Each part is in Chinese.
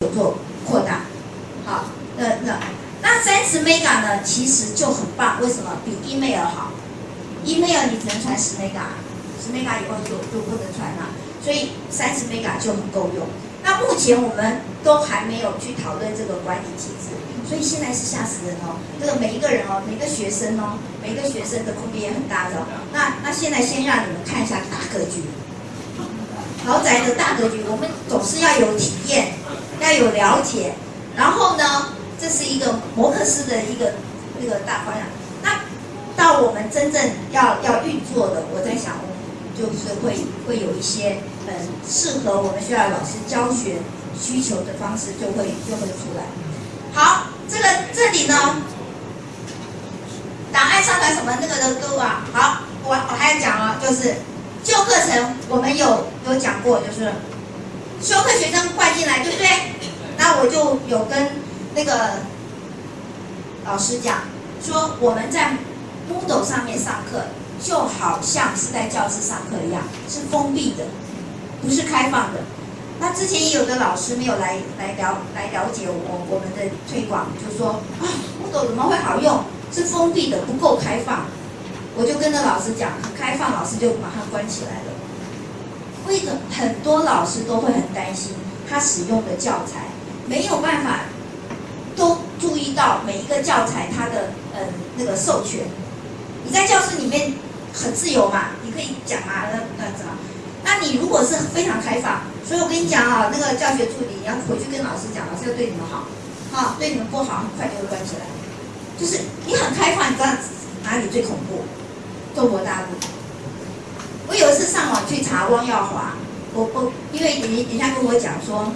有做扩大。好，那那那三十 mega 呢，其实就很棒，为什么？比 email 好。email 你只能传十 mega，十 mega 以后就就不能传了，所以三十 mega 就很够用。那目前我们都还没有去讨论这个管理机制，所以现在是吓死人哦。这个每一个人哦，每个学生哦，每个学生的空间也很大的。那那现在先让你们看一下大格局，豪宅的大格局，我们总是要有体验，要有了解。然后呢，这是一个摩克斯的一个那个大方向。那到我们真正要要运作的，我在想，就是会会有一些。嗯适合我们学校老师教学需求的方式就会就会出来。好，这个这里呢，档案上传什么那个的都啊。好，我我还要讲啊，就是旧课程我们有有讲过，就是修课学生换进来，对不对？那我就有跟那个老师讲，说我们在 Moodle 上面上课，就好像是在教室上课一样，是封闭的。不是开放的，那之前也有的老师没有来来了来了解我我们的推广，就说啊，Model 怎么会好用？是封闭的，不够开放。我就跟着老师讲，开放，老师就马上关起来了。为什么很多老师都会很担心，他使用的教材没有办法都注意到每一个教材它的呃那个授权。你在教室里面很自由嘛，你可以讲啊，那那怎么？那你如果是非常开放，所以我跟你讲啊，那个教学助理你要回去跟老师讲，老师要对你们好，好对你们不好，很快就会关起来。就是你很开放，你知道哪里最恐怖？中国大陆。我有一次上网去查汪耀华，我我因为人人家跟我讲说，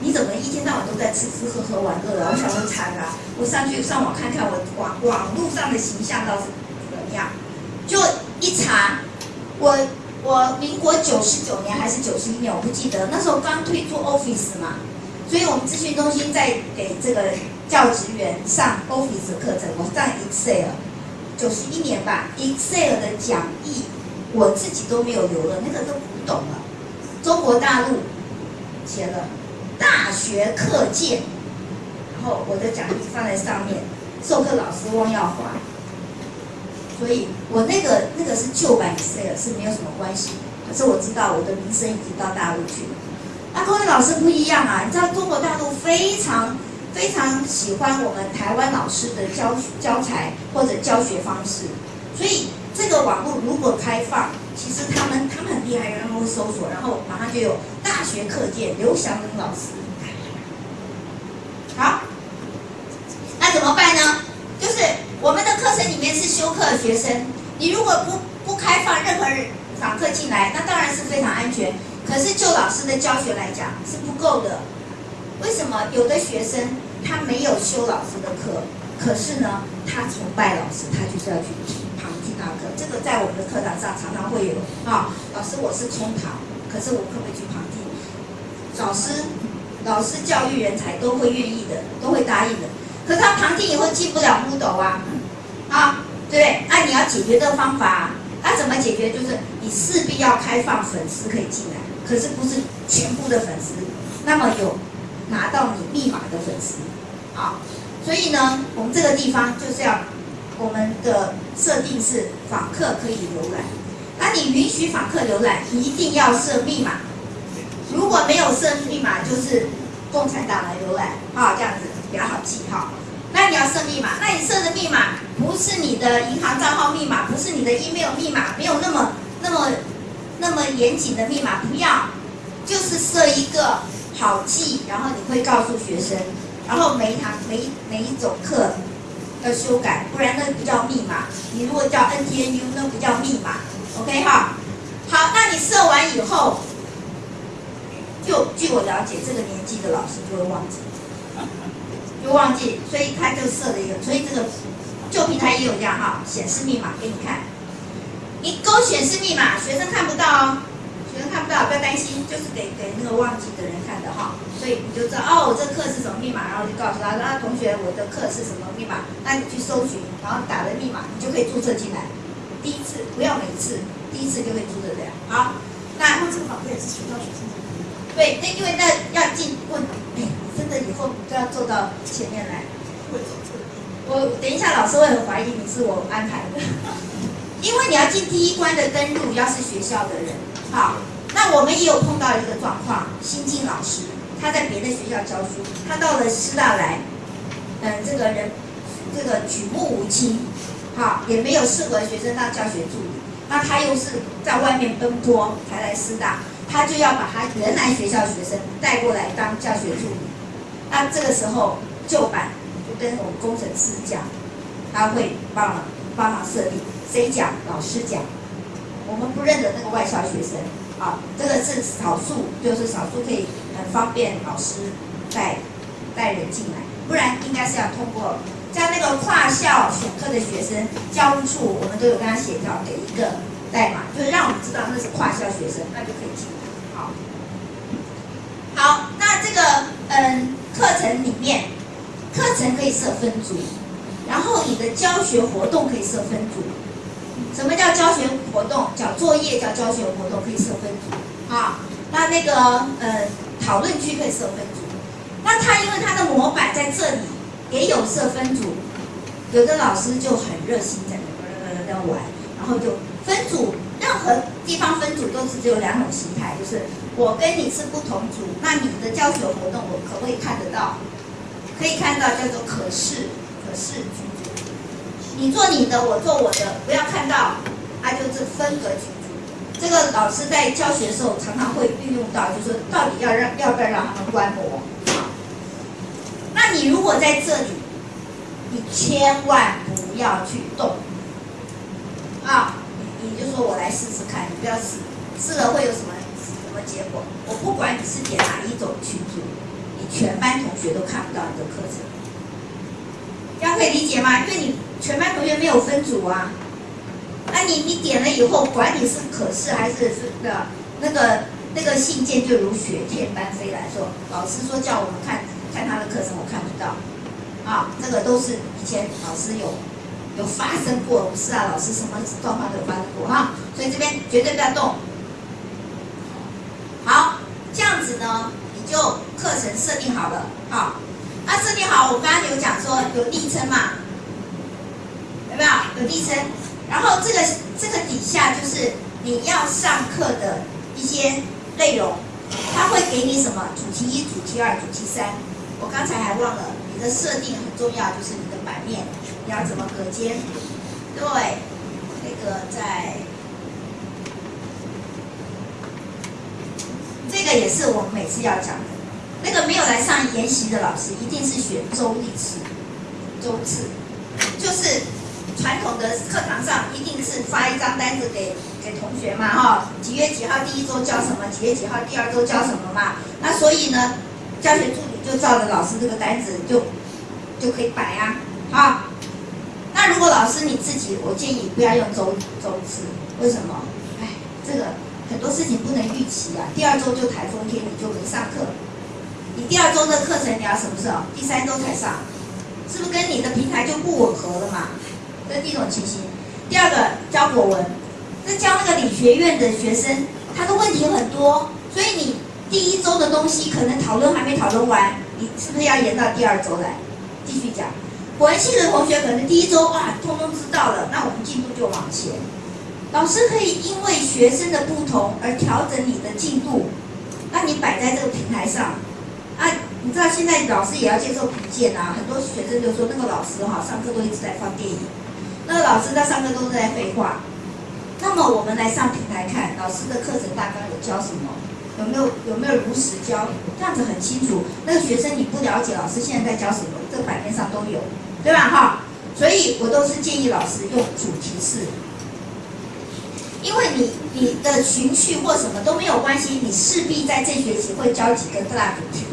你怎么一天到晚都在吃吃喝喝玩乐啊？我想说惨啊，我上去上网看看我网网络上的形象到底怎么样，就一查我。我民国九十九年还是九十一年，我不记得。那时候刚推出 Office 嘛，所以我们咨询中心在给这个教职员上 Office 课程。我上 Excel，九十一年吧，Excel 的讲义我自己都没有留了，那个都不懂了。中国大陆写了大学课件，然后我的讲义放在上面，授课老师汪耀华。所以我那个那个是旧版 Excel 是没有什么关系，可是我知道我的名声已经到大陆去了。那各位老师不一样啊，你知道中国大陆非常非常喜欢我们台湾老师的教教材或者教学方式，所以这个网络如果开放，其实他们他们很厉害，他们会搜索，然后马上就有大学课件刘祥仁老师。好，那怎么办呢？就是。我们的课程里面是休课学生，你如果不不开放任何访客进来，那当然是非常安全。可是就老师的教学来讲是不够的。为什么有的学生他没有修老师的课，可是呢他崇拜老师，他就是要去听他课。这个在我们的课堂上常常会有啊，老师我是冲堂，可是我可不可以去旁听？老师老师教育人才都会愿意的，都会答应的。可是他旁听以后进不了木斗啊，啊，对不对？那你要解决这个方法，那怎么解决？就是你势必要开放粉丝可以进来，可是不是全部的粉丝，那么有拿到你密码的粉丝，啊，所以呢，我们这个地方就是要我们的设定是访客可以浏览，那你允许访客浏览，一定要设密码，如果没有设密码，就是共产党来浏览，啊，这样子。比较好记哈，那你要设密码，那你设的密码不是你的银行账号密码，不是你的 email 密码，没有那么那么那么严谨的密码，不要，就是设一个好记，然后你会告诉学生，然后每一堂每一每一种课要修改，不然那不叫密码。你如果叫 NTNU，那不叫密码，OK 哈。好，那你设完以后，就据我了解，这个年纪的老师就会忘记。就忘记，所以他就设了一个，所以这个旧平台也有这样哈，显示密码给你看。你勾显示密码，学生看不到哦，学生看不到，不要担心，就是给给那个忘记的人看的哈。所以你就知道哦，我这课是什么密码，然后就告诉他说，啊同学，我的课是什么密码，那你去搜寻，然后打了密码，你就可以注册进来。第一次不要每次，第一次就可以注册这样。好，那然后这个访客也是学校学生。对，那因为那要进问，哎，真的以后你都要坐到前面来。我等一下，老师会很怀疑你是我安排的，因为你要进第一关的登录，要是学校的人，好，那我们也有碰到一个状况，新进老师他在别的学校教书，他到了师大来，嗯，这个人这个举目无亲，好，也没有适合学生当教学助理，那他又是在外面奔波才来师大。他就要把他原来学校学生带过来当教学助理，那这个时候旧版就跟我们工程师讲，他会帮忙帮忙设定，谁讲老师讲，我们不认得那个外校学生，啊，这个是少数，就是少数可以方便老师带带人进来，不然应该是要通过像那个跨校选课的学生，教务处我们都有跟他协调给一个代码，就是让我们知道那是跨校学生，那就可以进来。好，好，那这个嗯，课程里面，课程可以设分组，然后你的教学活动可以设分组。什么叫教学活动？叫作业叫教学活动，可以设分组。啊，那那个呃，讨论区可以设分组。那他因为他的模板在这里也有设分组，有的老师就很热心在那在玩，然后就分组。任何地方分组都是只有两种形态，就是我跟你是不同组，那你的教学活动我可不可以看得到？可以看到，叫做可视可视群组。你做你的，我做我的，不要看到，那就是分隔群。这个老师在教学的时候常常会运用到，就是到底要让要不要让他们观摩？那你如果在这里，你千万不要去动啊！你就说我来试试看，你不要试，试了会有什么什么结果？我不管你是点哪一种群组，你全班同学都看不到你的课程，这样可以理解吗？因为你全班同学没有分组啊，你你点了以后，管你是可视还是是的，那个那个信件就如雪片般飞来说，老师说叫我们看看他的课程，我看不到，啊，这个都是以前老师有。有发生过，不是啊，老师什么状况都有发生过哈，所以这边绝对不要动。好，这样子呢，你就课程设定好了，好，那设定好，我刚刚有讲说有昵称嘛，有没有？有昵称，然后这个这个底下就是你要上课的一些内容，他会给你什么？主题一、主题二、主题三。我刚才还忘了，你的设定很重要，就是你的版面。你要怎么隔间？对，那个在，这个也是我们每次要讲的。那个没有来上研习的老师，一定是选周历次、周次，就是传统的课堂上一定是发一张单子给给同学嘛，哈，几月几号第一周教什么，几月几号第二周教什么嘛。那所以呢，教学助理就照着老师这个单子就就可以摆呀，好。那如果老师你自己，我建议不要用周周次，为什么？哎，这个很多事情不能预期啊。第二周就台风天，你就没上课。你第二周的课程你要什么时候？第三周才上，是不是跟你的平台就不吻合了嘛？这是第一种情形。第二个教国文，这教那个理学院的学生，他的问题很多，所以你第一周的东西可能讨论还没讨论完，你是不是要延到第二周来继续讲？国文系的同学可能第一周哇，通通知道了，那我们进度就往前。老师可以因为学生的不同而调整你的进度，那你摆在这个平台上，啊，你知道现在老师也要接受评鉴啊，很多学生就说那个老师哈上课都一直在放电影，那老师在上课都是在废话。那么我们来上平台看老师的课程大纲有教什么，有没有有没有如实教，这样子很清楚。那个学生你不了解老师现在在教什么，这版面上都有。对吧？哈，所以我都是建议老师用主题式，因为你你的情绪或什么都没有关系，你势必在这学期会教几个大主题。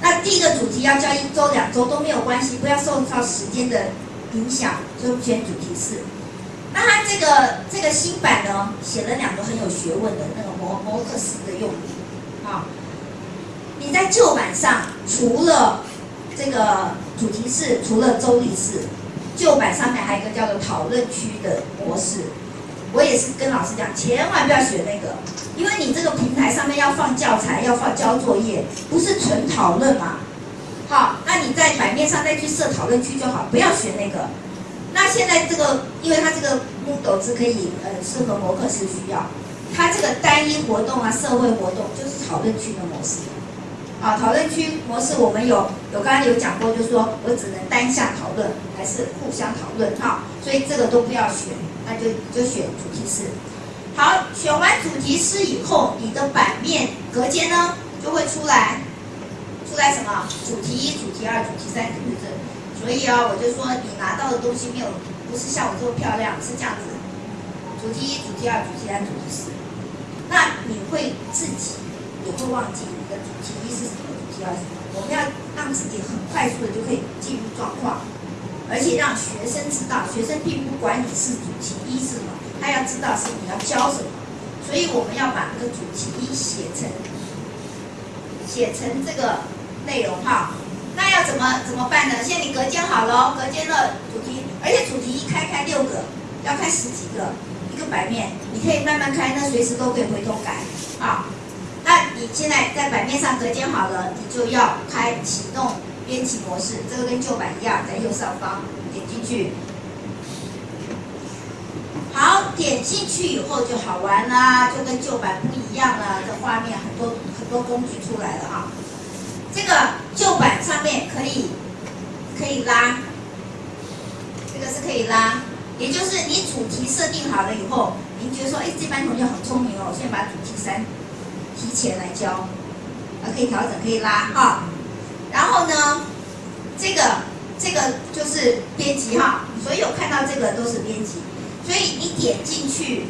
那第一个主题要教一周、两周都没有关系，不要受到时间的影响，就选主题式。那它这个这个新版呢，写了两个很有学问的那个模模克斯的用语，啊，你在旧版上除了这个。主题是除了周历式，旧版上面还有一个叫做讨论区的模式。我也是跟老师讲，千万不要学那个，因为你这个平台上面要放教材，要放交作业，不是纯讨论嘛。好，那你在版面上再去设讨论区就好，不要学那个。那现在这个，因为它这个 Moodle 是可以呃适合模课时需要，它这个单一活动啊，社会活动就是讨论区的模式。啊，讨论区模式我们有有刚刚有讲过，就是说我只能单向讨论，还是互相讨论哈，所以这个都不要选，那就就选主题式。好，选完主题式以后，你的版面隔间呢就会出来，出来什么？主题一、主题二、主题三，主题四？所以啊，我就说你拿到的东西没有，不是像我这么漂亮，是这样子。主题一、主题二、主题三、主题四，那你会自己也会忘记你的主题一是什么，主题二是什么。我们要让自己很快速的就可以进入状况，而且让学生知道，学生并不管你是主题一是什么，他要知道是你要教什么。所以我们要把这个主题一写成写成这个内容哈。那要怎么怎么办呢？现在你隔间好了，隔间的主题，而且主题一开开六个，要开十几个一个版面，你可以慢慢开，那随时都可以回头改啊。那你现在在版面上隔间好了，你就要开启动编辑模式，这个跟旧版一样，在右上方点进去。好，点进去以后就好玩啦，就跟旧版不一样了，这画面很多很多工具出来了啊。这个旧版上面可以可以拉，这个是可以拉，也就是你主题设定好了以后，您觉得说，哎，这班同学很聪明哦，我先把主题三提前来教，啊，可以调整，可以拉哈。然后呢，这个这个就是编辑哈，所有看到这个都是编辑，所以你点进去，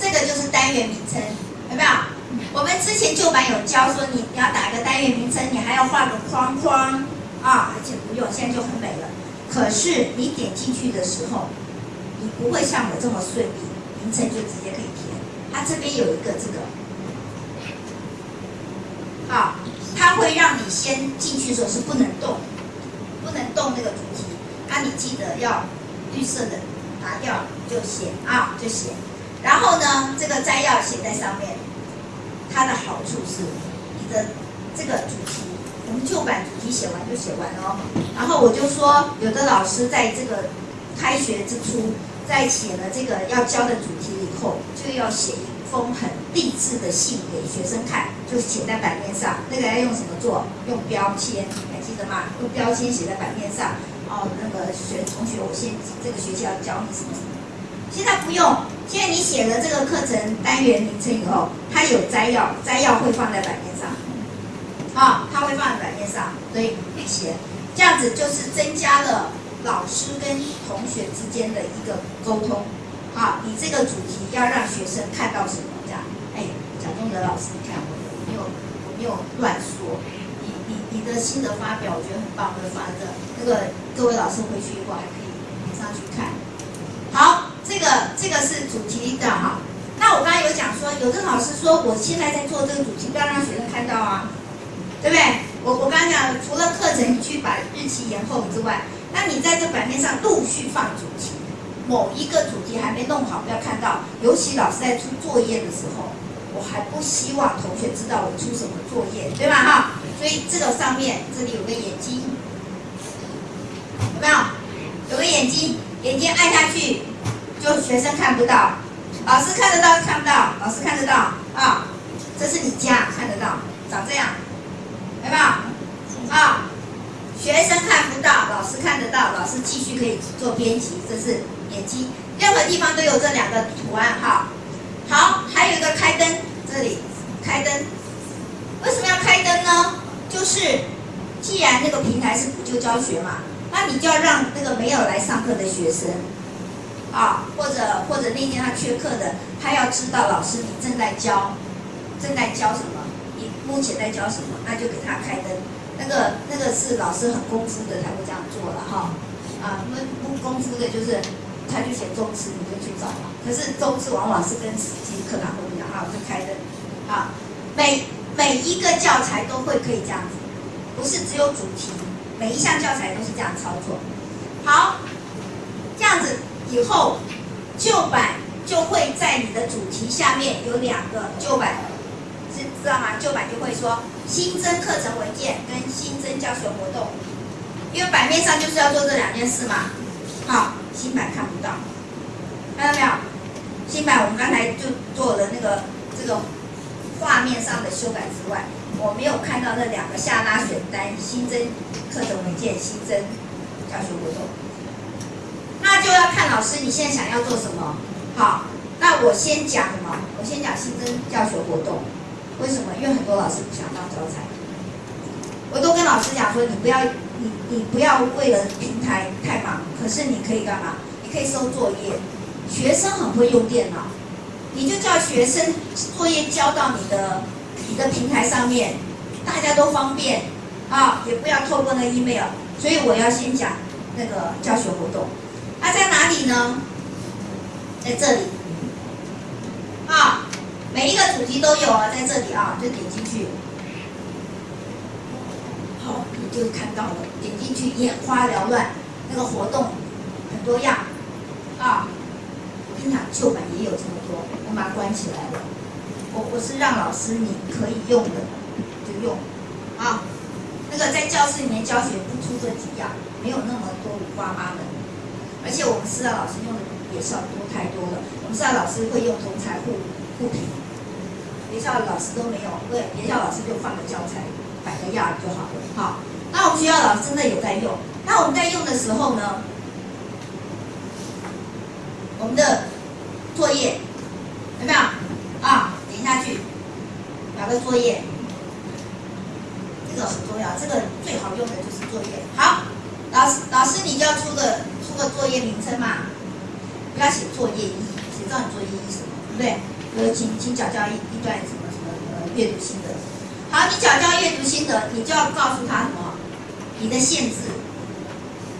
这个就是单元名称，有没有？我们之前旧版有教说，你你要打个单元名称，你还要画个框框啊，而且不用，现在就很美了。可是你点进去的时候，你不会像我这么顺利，名称就直接可以填。它这边有一个这个，好，它会让你先进去的时候是不能动，不能动那个主题。那你记得要绿色的拿掉就写啊，就写。然后呢，这个摘要写在上面。它的好处是，你的这个主题，我们旧版主题写完就写完了。然后我就说，有的老师在这个开学之初，在写了这个要教的主题以后，就要写一封很励志的信给学生看，就写在版面上。那个要用什么做？用标签，还记得吗？用标签写在版面上。哦，那个学同学，我现这个学期要教你什么什么。现在不用。现在你写了这个课程单元名称以后，它有摘要，摘要会放在版面上，啊，它会放在版面上，所以写。这样子就是增加了老师跟同学之间的一个沟通，好，你这个主题要让学生看到什么？这样，哎，蒋中德老师，你看我没有我没有乱说，你你你的心得发表，我觉得很棒，会发的，那个各位老师回去以后还可以马上去看，好。这个这个是主题的哈，那我刚刚有讲说，有的老师说我现在在做这个主题，不要让学生看到啊，对不对？我我刚刚讲，除了课程去把日期延后之外，那你在这版面上陆续放主题，某一个主题还没弄好，不要看到。尤其老师在出作业的时候，我还不希望同学知道我出什么作业，对吧？哈，所以这个上面这里有个眼睛，有没有？有个眼睛，眼睛按下去。就学生看不到，老师看得到看不到？老师看得到啊，这是你家看得到，长这样，有没有？啊，学生看不到，老师看得到，老师继续可以做编辑，这是眼睛，任何地方都有这两个图案哈。好，还有一个开灯，这里开灯，为什么要开灯呢？就是既然那个平台是补救教学嘛，那你就要让那个没有来上课的学生。啊，或者或者那天他缺课的，他要知道老师你正在教，正在教什么，目前在教什么，那就给他开灯。那个那个是老师很功夫的才会这样做了哈。啊，那不功夫的就是他就写中词，你就去找嘛。可是中词往往是跟实际课堂不一样啊，就开灯。啊，每每一个教材都会可以这样子，不是只有主题，每一项教材都是这样操作。好，这样子。以后旧版就会在你的主题下面有两个旧版，知道吗？旧版就会说新增课程文件跟新增教学活动，因为版面上就是要做这两件事嘛。好，新版看不到，看到没有？新版我们刚才就做了那个这个画面上的修改之外，我没有看到那两个下拉选单新增课程文件、新增教学活动。那就要看老师你现在想要做什么。好，那我先讲什么？我先讲新增教学活动。为什么？因为很多老师不想当教材。我都跟老师讲说，你不要，你你不要为了平台太忙。可是你可以干嘛？你可以收作业。学生很会用电脑，你就叫学生作业交到你的你的平台上面，大家都方便啊，也不要透过那 email。所以我要先讲那个教学活动。它在哪里呢？在这里，每一个主题都有啊，在这里啊，就点进去，好，你就看到了，点进去眼花缭乱，那个活动很多样啊。我跟你讲，旧版也有这么多，我把它关起来了。我我是让老师你可以用的就用啊，那个在教室里面教学不出这几样，没有那么多五花八门。而且我们师大老师用的也是要多太多了。我们师大老师会用同材互互评，学校老师都没有，对，学校老师就放个教材摆个样就好了。好，那我们学校老师真的有在用。那我们在用的时候呢，我们的作业有没有啊？点下去，哪个作业？这个很重要，这个最好用的就是作业。好，老师老师你就要出个出。个作业名称嘛，不要写作业一，谁知道你作业一什么，对不对？呃，请请讲教一一段什么什么呃阅读心得。好，你讲教阅读心得，你就要告诉他什么？你的限制。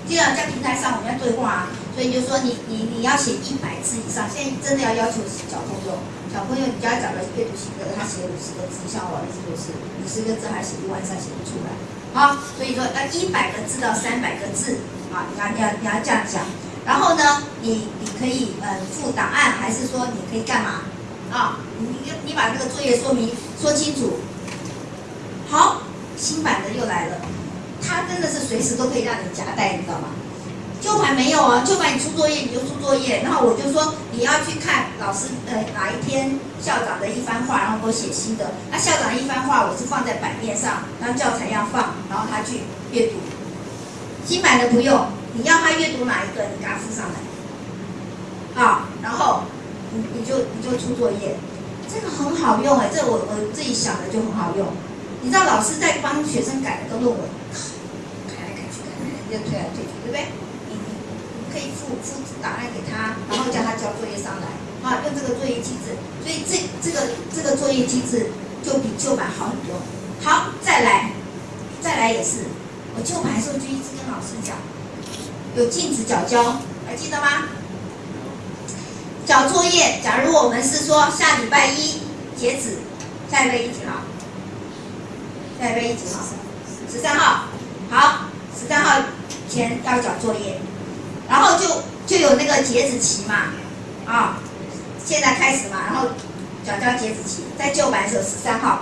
既然在平台上我们要对话，所以就说你你你要写一百字以上。现在真的要要求小朋友，小朋友你家讲的阅读心得，他写五十个字，像我儿子就是五十个字还写一晚上写不出来。好，所以说要一百个字到三百个字。啊，你要你要你要这样讲，然后呢，你你可以呃附档案，还是说你可以干嘛？啊，你你把这个作业说明说清楚。好，新版的又来了，它真的是随时都可以让你夹带，你知道吗？旧版没有啊，旧版你出作业你就出作业，然后我就说你要去看老师呃哪一天校长的一番话，然后给我写新的。那校长一番话我是放在版面上，然后教材要放，然后他去阅读。新版的不用，你要他阅读哪一个，你给他附上来，啊，然后你就你就出作业，这个很好用哎，这我我自己想的就很好用。你知道老师在帮学生改那个论文，改来改去，改来改去，推来推去，对不对？你你可以复复制档案给他，然后叫他交作业上来，啊，用这个作业机制，所以这这个这个作业机制就比旧版好很多。好，再来，再来也是。我旧版的时候就一直跟老师讲，有禁止缴交，还记得吗？交作业，假如我们是说下礼拜一截止，下礼拜一几号？下礼拜一几号？十三号。好，十三号前要交作业，然后就就有那个截止期嘛，啊，现在开始嘛，然后缴交截止期，在旧版是十三号，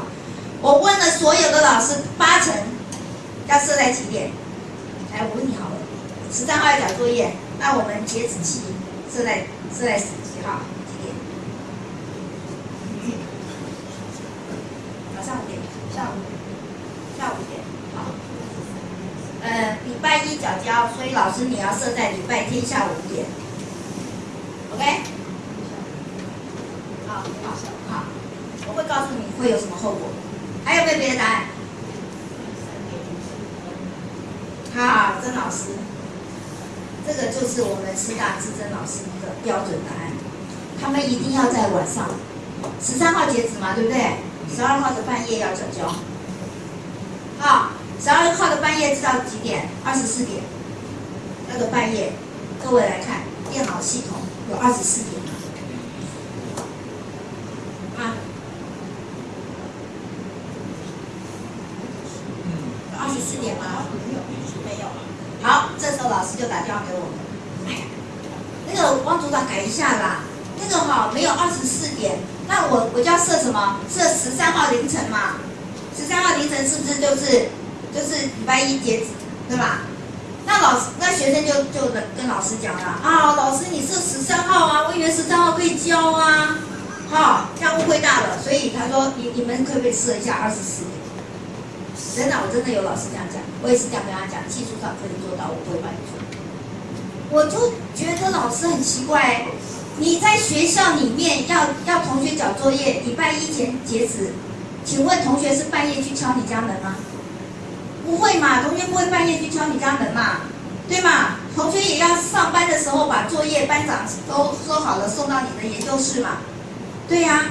我问了所有的老师，八成。要设在几点？来，我问你好了，十三号要交作业，那我们截止期设在设在几号？几点？早上五点，下午下午五点，好。呃，礼拜一缴交，所以老师你要设在礼拜天下午五点，OK？好，好，好，我会告诉你会有什么后果。还有没有别的答案？好，曾老师，这个就是我们师大资深老师的标准答案。他们一定要在晚上，十三号截止嘛，对不对？十二号的半夜要转交。好，十二号的半夜知道几点？二十四点。那个半夜，各位来看，电脑系统有二十四点吗？啊？二十四点吗？没有。好，这时候老师就打电话给我们。哎呀，那那个汪组长改一下啦，那个哈没有二十四点，那我我就要设什么？设十三号凌晨嘛，十三号凌晨是不是就是就是礼拜一截止，对吧？那老师那学生就就跟老师讲了啊，老师你设十三号啊，我以为十三号可以交啊，哈，这样误会大了，所以他说你你们可不可以设一下二十四？真的，我真的有老师这样讲，我也是这样跟他讲，技术上可以做到，我不会帮你做。我就觉得老师很奇怪，你在学校里面要要同学交作业，礼拜一前截止，请问同学是半夜去敲你家门吗？不会嘛，同学不会半夜去敲你家门嘛，对吗？同学也要上班的时候把作业班长都说好了送到你的研究室嘛，对呀。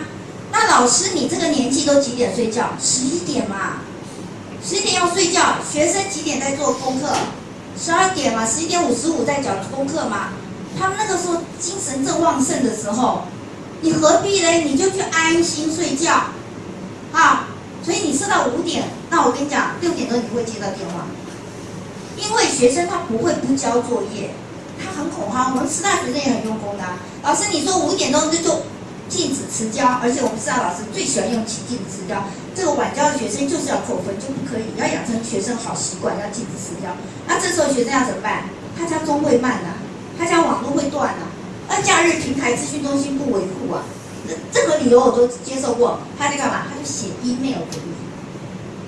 那老师你这个年纪都几点睡觉？十一点嘛，十一点要睡觉。学生几点在做功课？十二点嘛，十一点五十五在讲功课嘛。他们那个时候精神正旺盛的时候，你何必呢？你就去安心睡觉，啊。所以你睡到五点，那我跟你讲，六点多你会接到电话，因为学生他不会不交作业，他很恐慌。我们师大学生也很用功的，老师你说五点钟就就禁止迟交，而且我们师大老师最喜欢用禁止迟交，这个晚交的学生就是要扣分，就不可以，要养成学生好习惯，要禁止迟交。那这时候学生要怎么办？他家中会慢呐，他家网络会断啊，那假日平台资讯中心不维护啊。那这个理由我都接受过，他在干嘛？他就写 email 给你，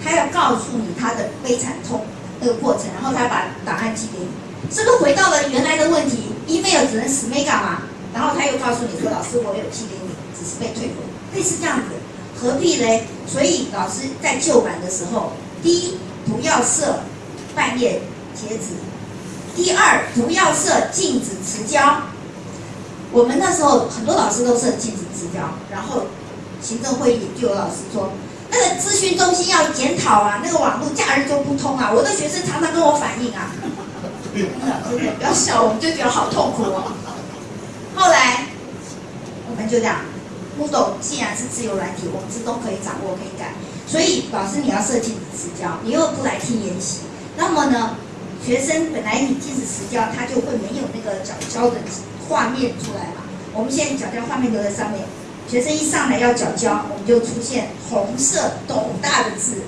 他要告诉你他的悲惨痛那个过程，然后他把档案寄给你，是不是回到了原来的问题？email 只能死没干嘛？然后他又告诉你说，老师我有寄给你，只是被退回，类似这样子，何必嘞？所以老师在旧版的时候，第一不要设半夜截止，第二不要设禁止迟交。我们那时候很多老师都设禁止支交，然后行政会议就有老师说，那个咨询中心要检讨啊，那个网络假日就不通啊。我的学生常常跟我反映啊，真 的不要笑，我们就觉得好痛苦哦。后来我们就这样，木斗既然是自由软体，我们自动可以掌握可以改，所以老师你要设禁止支交，你又不来听研习，那么呢，学生本来你禁止实交，他就会没有那个缴交的。画面出来嘛？我们现在缴交画面留在上面，学生一上来要缴交，我们就出现红色斗大的字：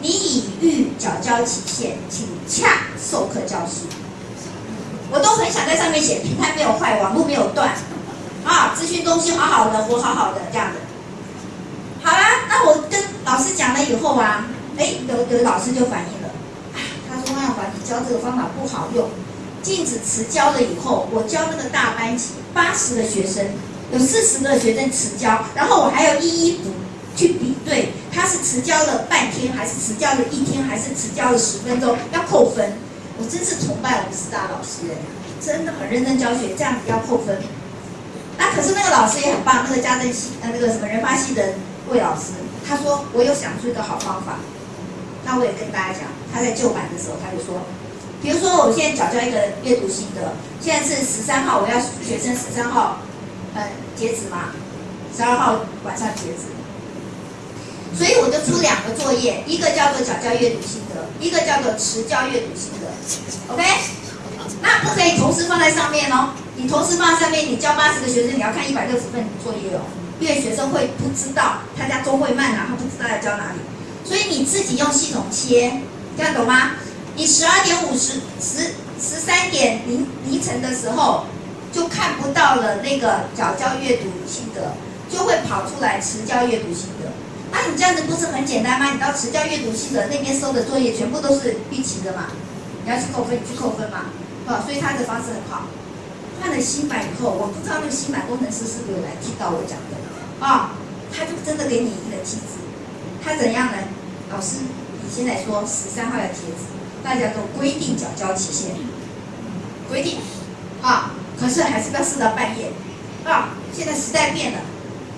你已逾缴交期限，请洽授课教师。我都很想在上面写平台没有坏，网络没有断，啊，咨询中心好好的，我好好的这样的。好啦，那我跟老师讲了以后啊，哎，有有老师就反映，哎，他说万华你教这个方法不好用。禁止迟交了以后，我教那个大班级八十个学生，有四十个学生迟交，然后我还要一一补去比对，他是迟交了半天，还是迟交了一天，还是迟交了十分钟，要扣分。我真是崇拜我们师大老师哎，真的很认真教学，这样子要扣分。那可是那个老师也很棒，那个家政系呃那个什么人发系的魏老师，他说我有想出一个好方法，那我也跟大家讲，他在旧版的时候他就说。比如说，我现在缴交一个阅读心得，现在是十三号，我要学生十三号，呃，截止嘛，十二号晚上截止，所以我就出两个作业，一个叫做缴交阅读心得，一个叫做迟交阅读心得，OK？那不可以同时放在上面哦，你同时放在上面，你教八十个学生，你要看一百六十份作业哦，因为学生会不知道，他家中会慢啊，他不知道要教哪里，所以你自己用系统切，这样懂吗？你十二点五十十十三点凌凌晨的时候，就看不到了那个早教阅读心得，就会跑出来迟教阅读心得。那你这样子不是很简单吗？你到迟教阅读心得那边收的作业全部都是预期的嘛？你要去扣分，你去扣分嘛？啊，所以他的方式很好。换了新版以后，我不知道那个新版工程师是不是有来听到我讲的啊？他就真的给你一个机制，他怎样呢？老师，你现在说十三号要截止。大家都规定缴交期限，规定，啊，可是还是不要设到半夜，啊，现在时代变了，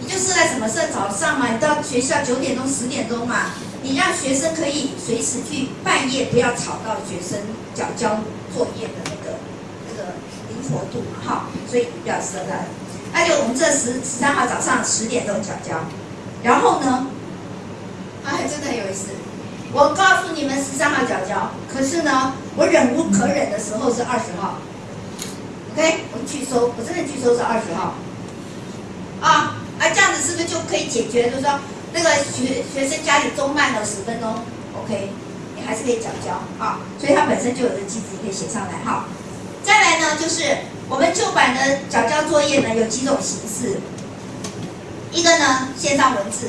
你就设在什么设早上嘛，你到学校九点钟十点钟嘛，你让学生可以随时去半夜，不要吵到学生缴交作业的那个那个灵活度嘛，哈，所以不要设在，那就我们这十十三号早上十点钟缴交，然后呢，真的很有意思。我告诉你们十三号缴交，可是呢，我忍无可忍的时候是二十号，OK，我拒收，我真的拒收是二十号。啊啊，这样子是不是就可以解决？就是说，那个学学生家里钟慢了十分钟，OK，你还是可以缴交啊。所以它本身就有个机制，可以写上来哈。再来呢，就是我们旧版的缴交作业呢有几种形式。一个呢，线上文字，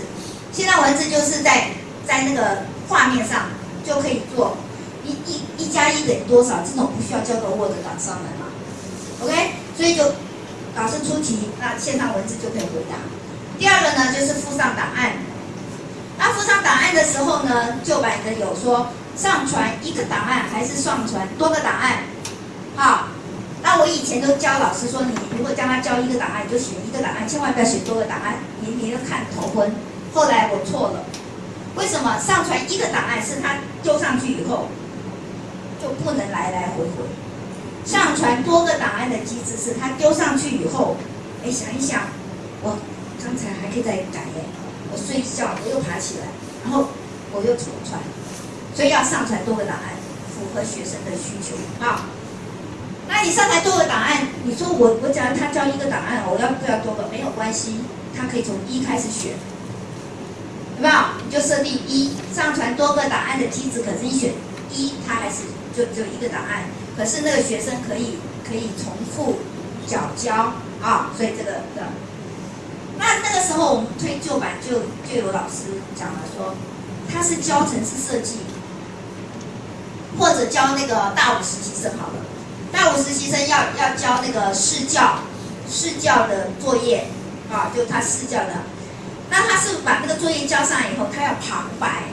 线上文字就是在在那个画面上就可以做一一一加一等于多少，这种不需要交给 Word 档上来嘛，OK，所以就老师出题，那线上文字就可以回答。第二个呢，就是附上档案，那附上档案的时候呢，旧版的有说上传一个档案还是上传多个档案，好。那我以前都教老师说，你如果叫他交一个档案，你就选一个档案，千万不要选多个档案，你你要看头昏。后来我错了，为什么？上传一个档案是他丢上去以后就不能来来回回，上传多个档案的机制是他丢上去以后，哎想一想，我刚才还可以再改耶，我睡觉我又爬起来，然后我又重传，所以要上传多个档案，符合学生的需求啊。那你上传多个档案，你说我我假如他交一个档案，我要不要多个？没有关系，他可以从一开始选，有没有？就设定一，上传多个档案的机制，可是你选一，他还是就只有一个档案，可是那个学生可以可以重复缴交啊，所以这个的。那那个时候我们推旧版就就有老师讲了说，他是教城市设计，或者教那个大五实习生好了。大五实习生要要交那个试教，试教的作业，啊，就他试教的，那他是把那个作业交上以后，他要旁白，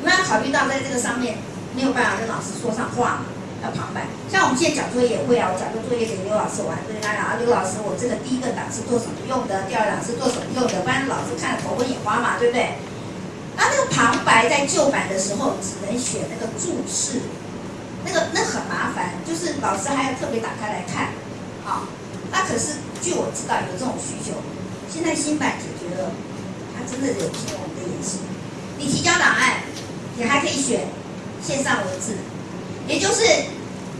有没有考虑到在这个上面没有办法跟老师说上话，要旁白。像我们现在讲作业也会啊，我讲个作业给刘老师玩，对他讲啊，刘老师，我这个第一个档是做什么用的，第二档是做什么用的，不然老师看了头昏眼花嘛，对不对？那那个旁白在旧版的时候只能选那个注释。那个那很麻烦，就是老师还要特别打开来看，啊，那可是据我知道有这种需求，现在新版它真的有听我们的演习。你提交档案，你还可以选线上文字，也就是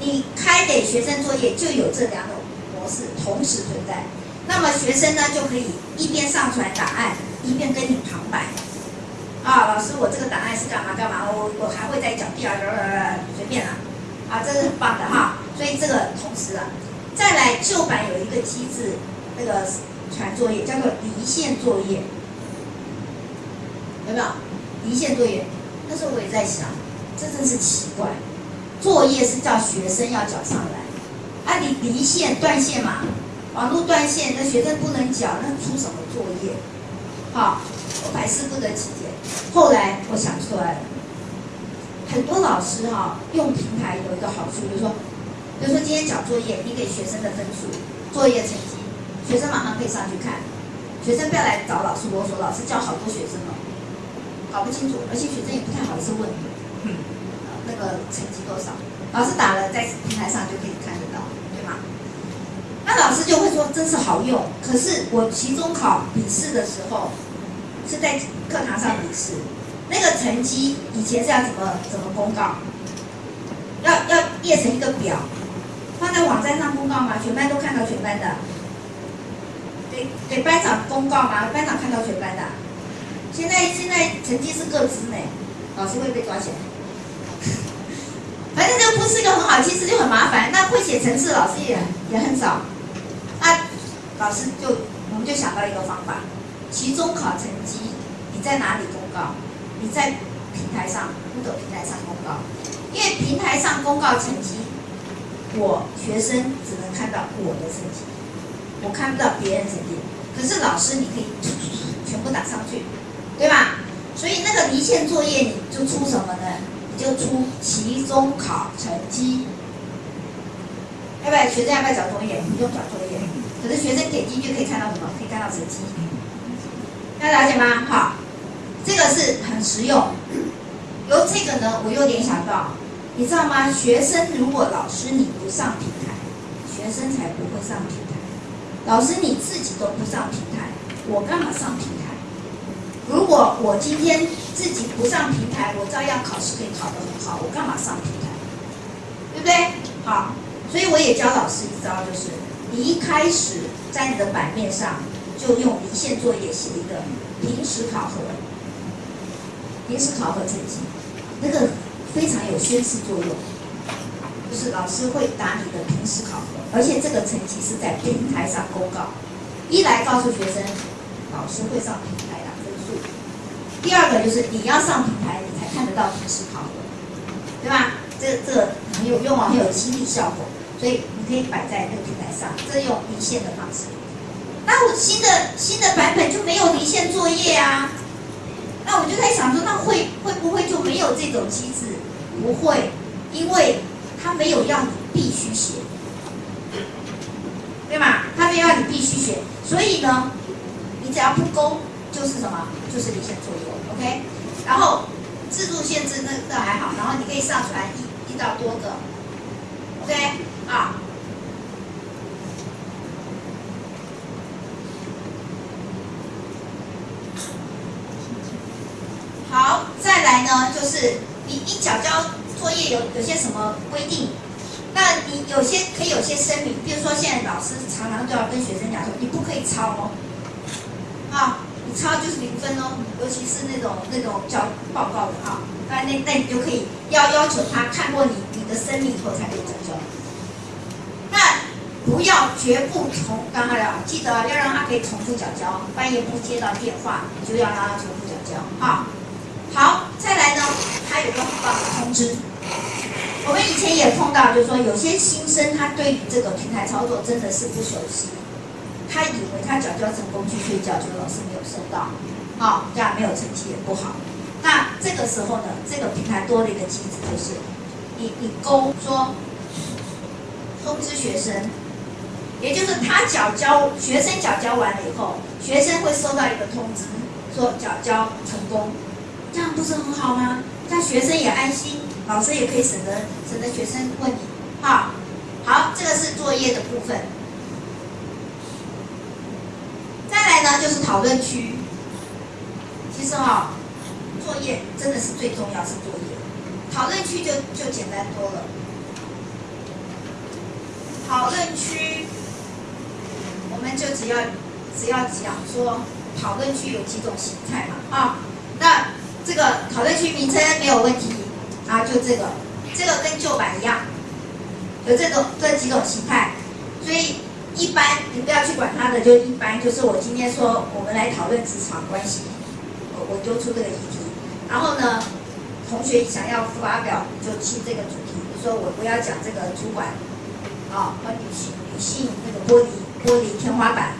你开给学生作业就有这两种模式同时存在，那么学生呢就可以一边上传档案，一边跟你旁白。啊，老师，我这个档案是干嘛干嘛？我我还会再讲第二个，随便啦。啊，这是很棒的哈，所以这个同时啊，再来旧版有一个机制，那个传作业叫做离线作业，有没有？离线作业，那时候我也在想，这真是奇怪，作业是叫学生要缴上来，啊，你离线断线嘛，网络断线，那学生不能缴，那出什么作业？好，我百思不得其解，后来我想出来了。很多老师哈用平台有一个好处，比如说，比如说今天讲作业，你给学生的分数、作业成绩，学生马上可以上去看，学生不要来找老师啰嗦，老师教好多学生了，搞不清楚，而且学生也不太好意思问，那个成绩多少，老师打了在平台上就可以看得到，对吗？那老师就会说真是好用，可是我期中考笔试的时候是在课堂上笔试。那个成绩以前是要怎么怎么公告？要要列成一个表，放在网站上公告吗？全班都看到全班的？给班长公告吗？班长看到全班的？现在现在成绩是各自呢，老师会被抓起来。反正这不是一个很好，其实就很麻烦。那会写程式老师也也很少。那老师就我们就想到一个方法，期中考成绩你在哪里公告？你在平台上，不走平台上公告，因为平台上公告成绩，我学生只能看到我的成绩，我看不到别人成绩。可是老师你可以全部打上去，对吧？所以那个离线作业你就出什么呢？你就出期中考成绩，要不要学生要不要交作业？不用交作业，可是学生点进去可以看到什么？可以看到成绩，要了解吗？好。这个是很实用，由这个呢，我又联想到，你知道吗？学生如果老师你不上平台，学生才不会上平台。老师你自己都不上平台，我干嘛上平台？如果我今天自己不上平台，我照样考试可以考得很好，我干嘛上平台？对不对？好，所以我也教老师一招，就是你一开始在你的版面上就用离线作业写一个平时考核，平时考核成绩，那个非常有宣示作用，就是老师会打你的平时考核，而且这个成绩是在平台上公告，一来告诉学生，老师会上平台打分数，第二个就是你要上平台，你才看得到平时考核，对吧？这这很有用啊，很有激励效果，所以你可以摆在那个平台上，这用离线的方式。那我新的新的版本就没有离线作业啊？那我就在想说，那会会不会就没有这种机制？不会，因为他没有要你必须写，对吗？它没有要你必须写，所以呢，你只要不勾，就是什么？就是离线作业，OK？然后制度限制那那还好，然后你可以上传一。一到多个，OK 啊，好，再来呢，就是你你缴交作业有有些什么规定？那你有些可以有些声明，比如说现在老师常常都要跟学生讲说，你不可以抄哦，啊，你抄就是零分哦，尤其是那种那种交报告的啊。那那那你就可以要要求他看过你你的生命以后才可以缴交。那不要绝不重，刚才了，记得要让他可以重复缴交。半夜不接到电话，你就要让他重复缴交啊。好，再来呢，还有个很棒的通知。我们以前也碰到，就是说有些新生他对于这个平台操作真的是不熟悉，他以为他缴交成功去睡觉，结果老师没有收到，好，这样没有成绩也不好。那这个时候呢，这个平台多了一个机制，就是你你勾说通知学生，也就是他缴交学生缴交完了以后，学生会收到一个通知，说缴交成功，这样不是很好吗？让学生也安心，老师也可以省得省得学生问你，哈，好，这个是作业的部分。再来呢，就是讨论区，其实哈。作业真的是最重要，是作业。讨论区就就简单多了。讨论区，我们就只要只要讲说，讨论区有几种形态嘛，啊，那这个讨论区名称没有问题，啊，就这个，这个跟旧版一样，有这种这几种形态，所以一般你不要去管它的，就一般就是我今天说我们来讨论职场关系，我我丢出这个议题。然后呢，同学想要发表就去这个主题，比如说我我要讲这个主管，啊，和女性女性那个玻璃玻璃天花板，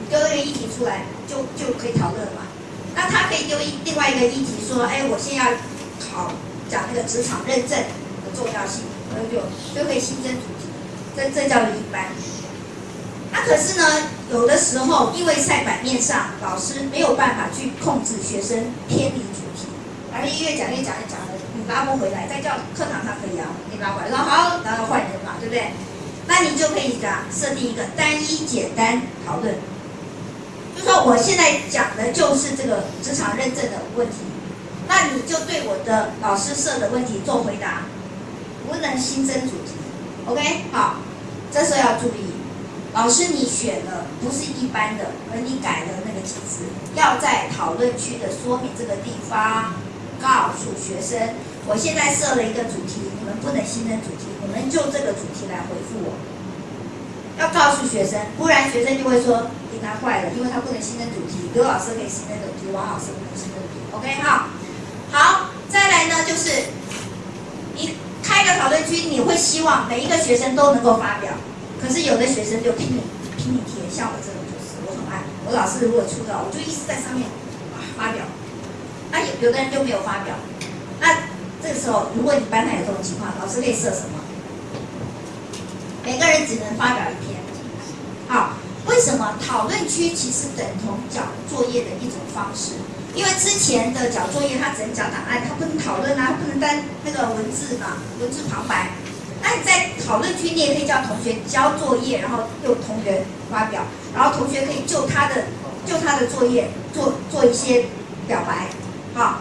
你丢一个议题出来就就可以讨论了嘛。那他可以丢一另外一个议题说，哎，我现在要考讲那个职场认证的重要性，那就就可以新增主题，这这叫一般。那可是呢，有的时候因为在版面上，老师没有办法去控制学生偏离主题。反正越讲越讲越讲的，你拉不回来，再叫课堂上可以啊，你拉回来，说好，然后换人嘛，对不对？那你就可以讲设定一个单一简单讨论，就说我现在讲的就是这个职场认证的问题，那你就对我的老师设的问题做回答，不能新增主题，OK？好，这时候要注意，老师你选的不是一般的，而你改的那个机制，要在讨论区的说明这个地方。告诉学生，我现在设了一个主题，你们不能新增主题，你们就这个主题来回复我。要告诉学生，不然学生就会说给他坏了，因为他不能新增主题。刘老师可以新增主题，王老师不能新增主题。OK 哈，好，再来呢，就是你开个讨论区，你会希望每一个学生都能够发表，可是有的学生就拼命拼命贴，像我这种就是，我很爱，我老师如果出的，我就一直在上面发表。那有有的人就没有发表，那这个时候，如果你班上有这种情况，老师可以设什么？每个人只能发表一篇。好，为什么讨论区其实等同讲作业的一种方式？因为之前的缴作业，他只能缴档案，他不能讨论啊，它不能单那个文字嘛，文字旁白。那你在讨论区，你也可以叫同学交作业，然后由同学发表，然后同学可以就他的就他的作业做做一些表白。好，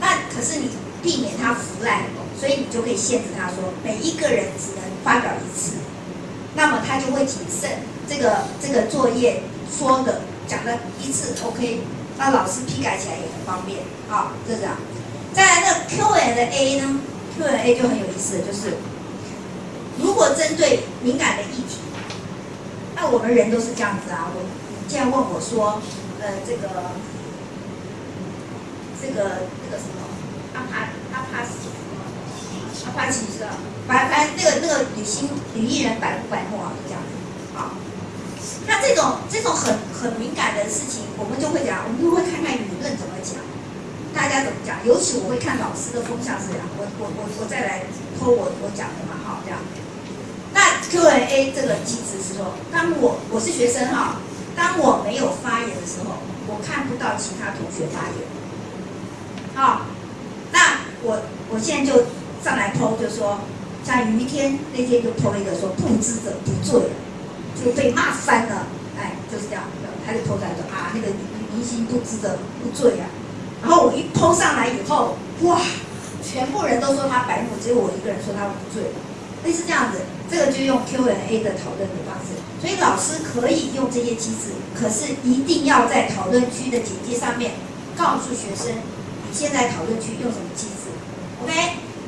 那可是你避免他腐烂，所以你就可以限制他说，每一个人只能发表一次，那么他就会谨慎这个这个作业说的讲的一次 OK，那老师批改起来也很方便啊，就这样。再来那 Q&A 呢？Q&A 就很有意思，就是如果针对敏感的议题，那我们人都是这样子啊。我你既然问我说，呃，这个这个那个什么阿帕阿帕什阿帕奇是吧？反反那个那个女星女艺人百百慕啊，就这样。那这种这种很很敏感的事情，我们就会讲，我们就会看看舆论怎么讲。大家怎么讲？尤其我会看老师的风向是这样，我我我我再来偷我我讲的嘛，哈，这样。那 Q&A 这个机制是说，当我我是学生哈，当我没有发言的时候，我看不到其他同学发言。好，那我我现在就上来偷，就说，像于天那天就偷了一个说不知者不罪，就被骂翻了，哎，就是这样，他就偷出来说啊，那个明星不知者不罪啊。然后我一偷上来以后，哇，全部人都说他白目，只有我一个人说他无罪，类似这样子，这个就用 Q&A 的讨论的方式。所以老师可以用这些机制，可是一定要在讨论区的简介上面告诉学生，你现在讨论区用什么机制。OK，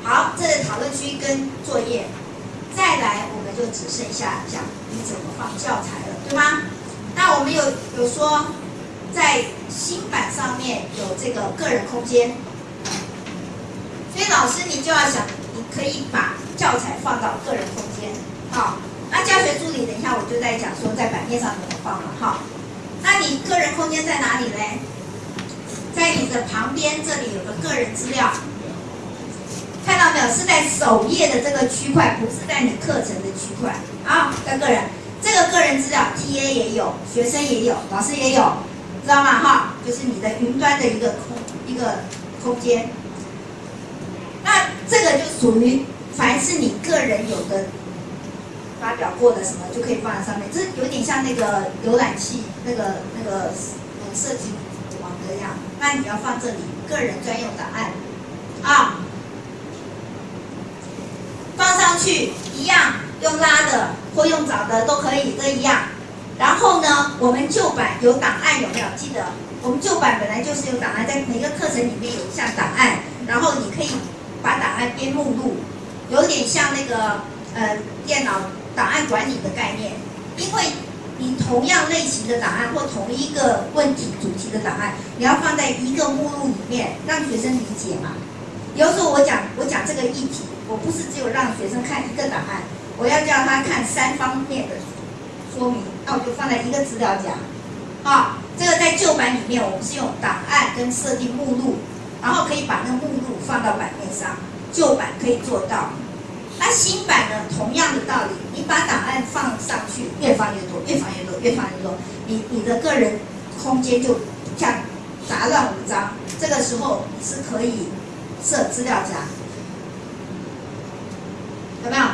好，这是讨论区跟作业，就只剩下讲你怎么放教材了，对吗？那我们有有说。在新版上面有这个个人空间，所以老师你就要想，你可以把教材放到个人空间，好，那教学助理等一下我就在讲说在版面上怎么放了，哈，那你个人空间在哪里嘞？在你的旁边这里有个个人资料，到没有？是在首页的这个区块，不是在你课程的区块，啊，在个人，这个个人资料，T A 也有，学生也有，老师也有。知道吗？哈，就是你的云端的一个空一个空间。那这个就属于凡是你个人有的发表过的什么，就可以放在上面。这有点像那个浏览器那个那个设计网格一样。那你要放这里个人专用档案啊，放上去一样，用拉的或用找的都可以，都一样。然后呢，我们旧版有档案有没有？记得我们旧版本来就是有档案，在每个课程里面有一项档案，然后你可以把档案编目录，有点像那个呃电脑档案管理的概念。因为你同样类型的档案或同一个问题主题的档案，你要放在一个目录里面，让学生理解嘛。有时候我讲我讲这个议题，我不是只有让学生看一个档案，我要叫他看三方面的。说明，那我就放在一个资料夹，啊，这个在旧版里面，我们是用档案跟设定目录，然后可以把那个目录放到版面上，旧版可以做到。那新版呢，同样的道理，你把档案放上去，越放越多，越放越多，越放越多，你你的个人空间就像杂乱无章。这个时候你是可以设资料夹，有没有？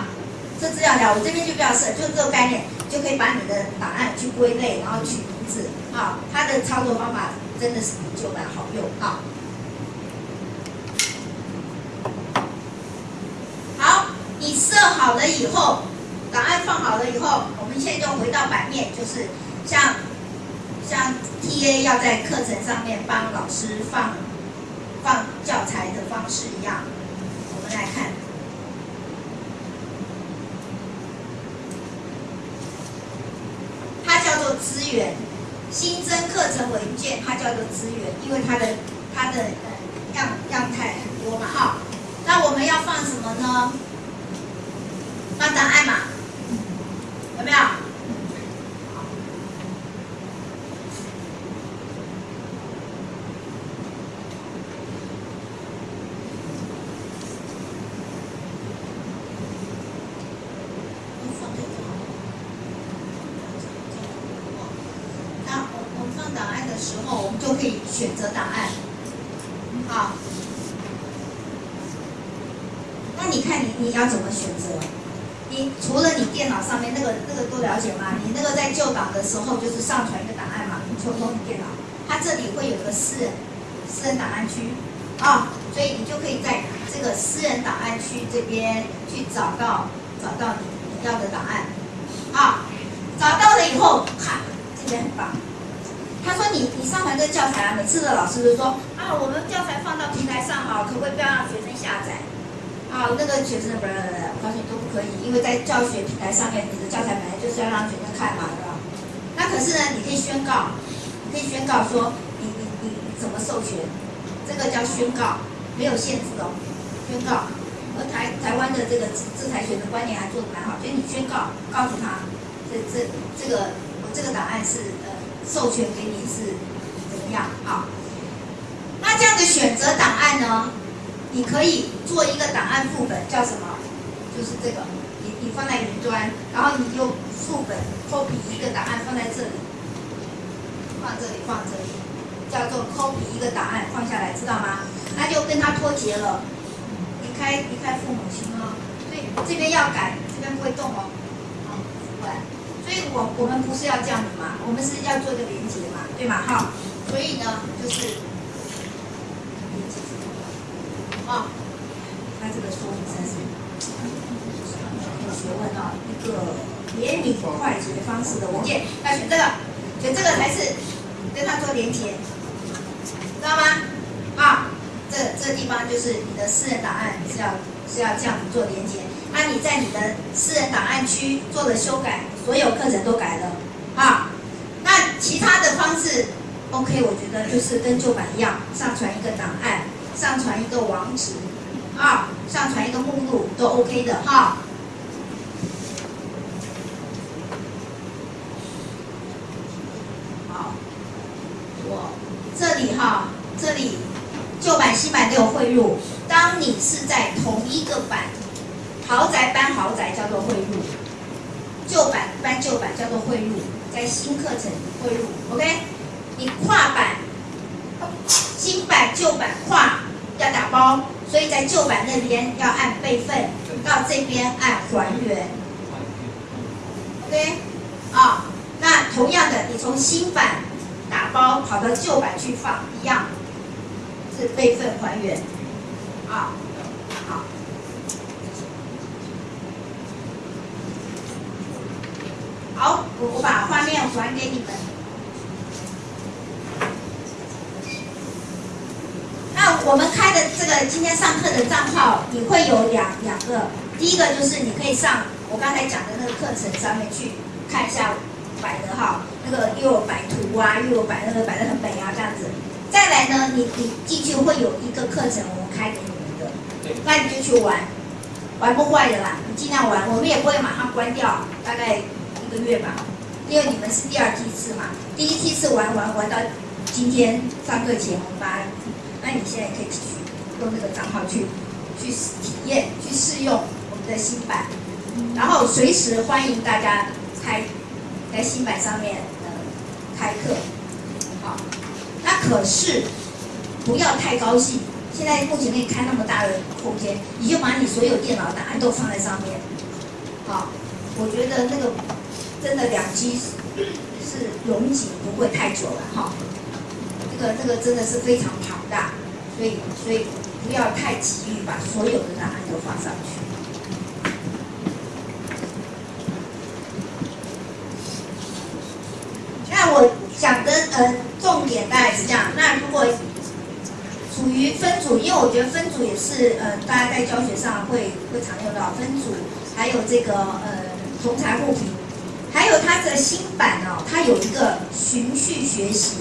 设资料夹，我这边就不要设，就这个概念。就可以把你的档案去归类，然后取名字啊。它的操作方法真的是比旧版好用啊。好，你设好了以后，档案放好了以后，我们现在就回到版面，就是像像 TA 要在课程上面帮老师放放教材的方式一样，我们来看。它叫做资源新增课程文件，它叫做资源，因为它的它的呃样样态很多嘛哈。那我们要放什么呢？放档案嘛，有没有？时候我们就可以选择档案，好。那你看你你要怎么选择？你除了你电脑上面那个那个都了解吗？你那个在旧档的时候就是上传一个档案嘛，你抽通你电脑，它这里会有个私人私人档案区啊，所以你就可以在这个私人档案区这边去找到找到你你要的答案，啊，找到了以后，看这边很棒。你你上传这个教材啊，每次的老师都说啊，我们教材放到平台上哈，可不可以不要让学生下载？啊，那个学生不是，我告诉你都不可以，因为在教学平台上面，你的教材本来就是要让学生看嘛，对吧？那可是呢，你可以宣告，你可以宣告说你你你怎么授权，这个叫宣告，没有限制哦，宣告。而台台湾的这个制裁权的观念还做得蛮好，所以你宣告告诉他，这这这个我这个档案是授权给你是怎么样啊？那这样的选择档案呢，你可以做一个档案副本，叫什么？就是这个，你你放在云端，然后你用副本 copy 一个档案放在这里，放这里放这里，叫做 copy 一个档案放下来，知道吗？那就跟它脱节了。离开离开父母亲哦，所以这边要改，这边不会动哦，所以我我们不是要这样子嘛，我们是要做一个连接嘛，对吗？哈，所以呢，就是连接啊，他这个说明才是有学问啊，一个连理快捷方式的文件，要选这个，选这个才是跟他做连接，知道吗？啊。这这地方就是你的私人档案是要是要这样子做连接，那你在你的私人档案区做了修改，所有课程都改了，啊，那其他的方式，OK，我觉得就是跟旧版一样，上传一个档案，上传一个网址，啊，上传一个目录都 OK 的哈。好，我这里哈，这里。旧版、新版都有汇入。当你是在同一个版，豪宅搬豪宅叫做汇入，旧版搬旧版叫做汇入，在新课程汇入，OK？你跨版，新版、旧版跨要打包，所以在旧版那边要按备份，到这边按还原，OK？啊，那同样的，你从新版打包跑到旧版去放一样。是备份还原，啊，好，我我把画面还给你们。那我们开的这个今天上课的账号，你会有两两个，第一个就是你可以上我刚才讲的那个课程上面去看一下摆的哈，那个又有摆图啊，又有摆那个摆的很美啊，这样子。再来呢，你你进去会有一个课程，我们开给你们的，那你就去玩，玩不坏的啦，你尽量玩，我们也不会马上关掉，大概一个月吧，因为你们是第二梯次嘛，第一梯次玩玩玩到今天上课前我们把，那你现在可以继续用这个账号去去体验、去试用我们的新版，然后随时欢迎大家开在新版上面呃开课，好。那可是不要太高兴。现在目前可以开那么大的空间，你就把你所有电脑档案都放在上面。好，我觉得那个真的两 G 是容积不会太久了哈。这个这个真的是非常庞大，所以所以不要太急于把所有的档案都放上去。那我讲的呃。重点大概是这样。那如果属于分组，因为我觉得分组也是呃，大家在教学上会会常用到分组，还有这个呃同财互评，还有它的新版哦，它有一个循序学习，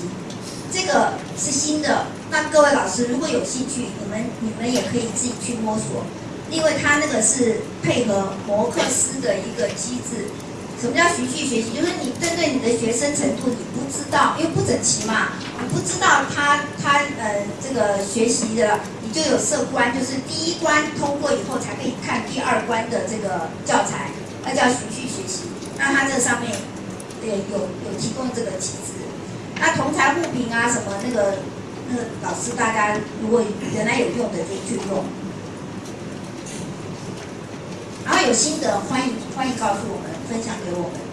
这个是新的。那各位老师如果有兴趣，你们你们也可以自己去摸索，因为它那个是配合摩克斯的一个机制。什么叫循序学习？就是你针对你的学生程度，你不知道，因为不整齐嘛，你不知道他他呃这个学习的，你就有设关，就是第一关通过以后才可以看第二关的这个教材，那叫循序。那它这上面对有有提供这个机制。那同台互评啊什么那个那个老师大家如果原来有用的就去用，然后有心得欢迎欢迎告诉我们。分享给我们。